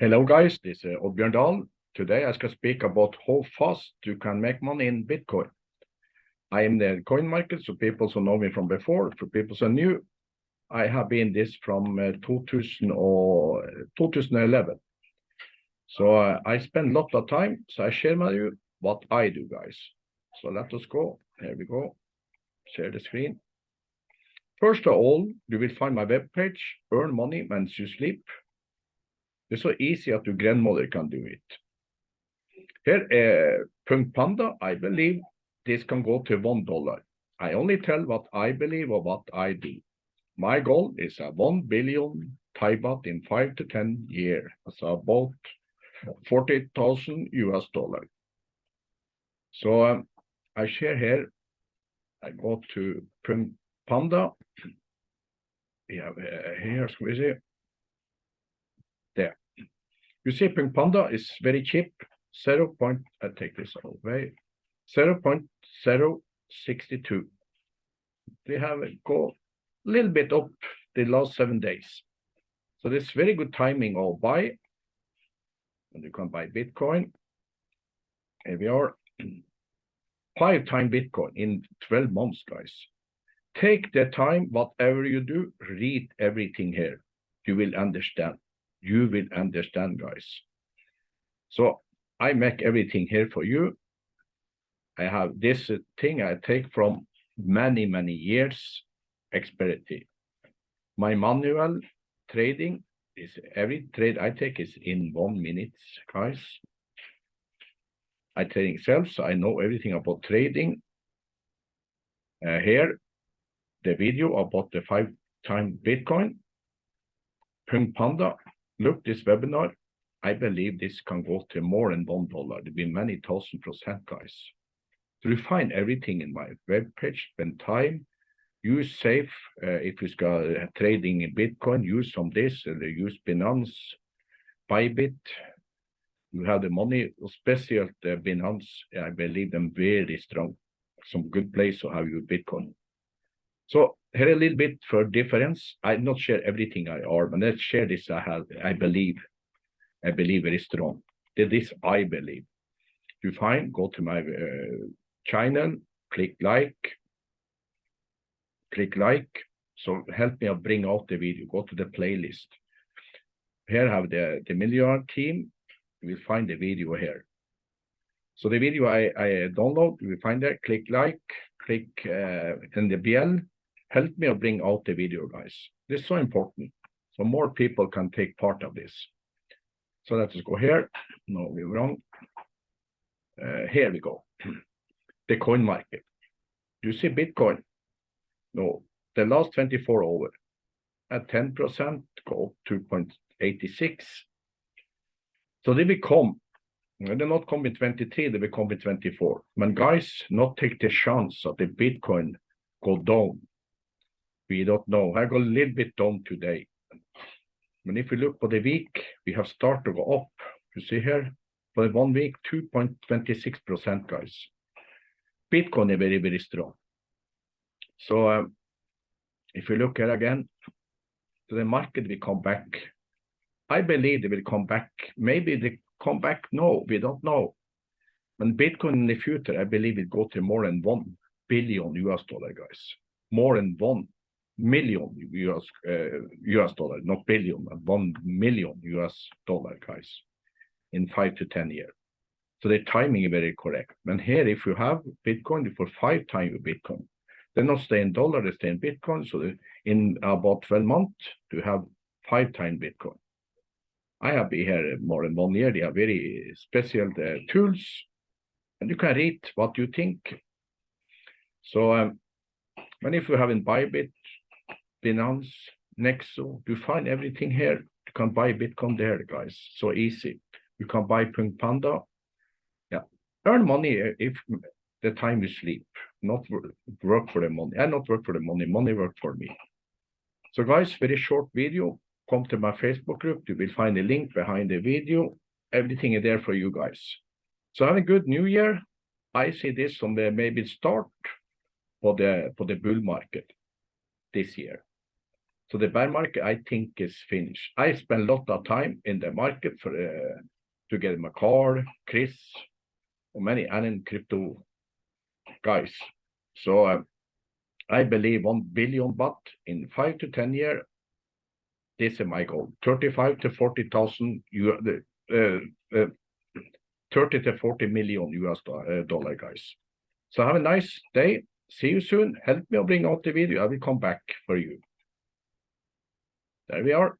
Hello, guys. This is Oddbjørn Dahl. Today, I shall speak about how fast you can make money in Bitcoin. I am the coin market, so people who know me from before, for people who are new, I have been this from uh, 2000 or 2011. So uh, I spend a lot of time, so I share with you what I do, guys. So let us go. Here we go. Share the screen. First of all, you will find my web page, Earn Money When You Sleep. It's so easy that your grandmother can do it. Here, uh, Punk Panda, I believe this can go to one dollar. I only tell what I believe or what I do. My goal is a one billion Thai baht in five to ten years. So about 40,000 US dollar. So um, I share here, I go to Punk Panda. Have uh, here, we see. You see Punk Panda is very cheap, 0. Point, I take this away, 0.062. They have go a little bit up the last seven days. So this very good timing of buy. And you can buy Bitcoin. Here we are. Five time Bitcoin in 12 months, guys. Take the time, whatever you do, read everything here. You will understand. You will understand, guys. So I make everything here for you. I have this thing I take from many, many years experience. My manual trading is every trade I take is in one minute, guys. I trading self, so I know everything about trading. Uh, here, the video about the five time Bitcoin. Punk Panda, look this webinar. I believe this can go to more than one dollar. There'll be many thousand percent, guys. You find everything in my web page, spend time, use safe uh, if you are uh, trading in Bitcoin, use some this, uh, use Binance, Bybit. You have the money, especially the Binance, I believe them very strong. Some good place to have your Bitcoin. So here a little bit for difference. I not share everything I are, but let's share this I have, I believe. I believe very strong. This I believe. If You find, go to my uh, channel, click like, click like. So help me bring out the video, go to the playlist. Here have the, the Milliard team. You will find the video here. So the video I, I download, you will find there, click like, click uh, in the bell. Help me bring out the video, guys. This is so important. So more people can take part of this. So let us go here. No, we're wrong. Uh, here we go. the coin market. Do You see Bitcoin? No, the last 24 over at 10% go up 2.86. So they will come. They not come in 23, they will come in 24. But guys, not take the chance that the Bitcoin go down. We don't know. I go a little bit down today. But if we look for the week, we have started to go up. You see here, for one week, 2.26%, guys. Bitcoin is very, very strong. So um, if you look here again, the market will come back. I believe they will come back. Maybe they come back. No, we don't know. When Bitcoin in the future, I believe it go to more than 1 billion US dollar, guys. More than 1 million US, uh, US dollar, not billion, but 1 million US dollar, guys, in five to 10 years. So the timing is very correct. And here, if you have Bitcoin for five times Bitcoin, they're not stay in dollar, they stay in Bitcoin. So in about 12 months, to have five times Bitcoin. I have been here more than one year. They are very special uh, tools, and you can read what you think. So, um, and if you have in Bybit, Binance, Nexo, you find everything here. You can buy Bitcoin there, guys. So easy. You can buy Punk Panda, Yeah. earn money if the time you sleep, not work for the money. I not work for the money, money work for me. So guys, very short video. Come to my Facebook group. You will find a link behind the video. Everything is there for you guys. So have a good new year. I see this on the maybe start for the for the bull market this year. So the bear market, I think, is finished. I spent a lot of time in the market for uh, to get my car, Chris, or many and crypto guys. So uh, I believe one billion baht in five to ten year. This is my goal: thirty-five to forty thousand uh, uh, 30 to 40 million US uh, dollar, guys. So have a nice day. See you soon. Help me bring out the video. I will come back for you. There we are.